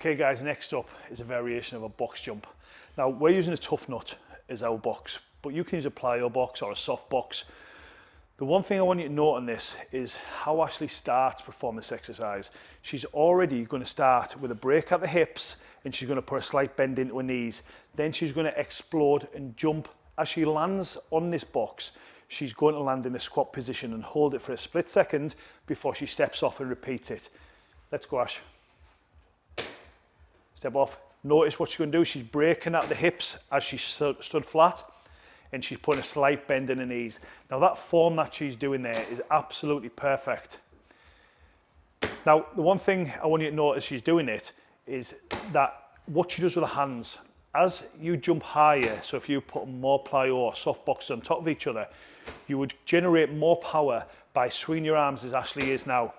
Okay guys, next up is a variation of a box jump. Now we're using a tough nut as our box, but you can use a plyo box or a soft box. The one thing I want you to note on this is how Ashley starts performing this exercise. She's already going to start with a break at the hips and she's going to put a slight bend into her knees. Then she's going to explode and jump. As she lands on this box, she's going to land in the squat position and hold it for a split second before she steps off and repeats it. Let's go, Ash. Step off. Notice what she's going to do. She's breaking at the hips as she stood flat and she's putting a slight bend in her knees. Now that form that she's doing there is absolutely perfect. Now, the one thing I want you to notice she's doing it is that what she does with her hands, as you jump higher, so if you put more plyo or soft boxes on top of each other, you would generate more power by swinging your arms as Ashley is now.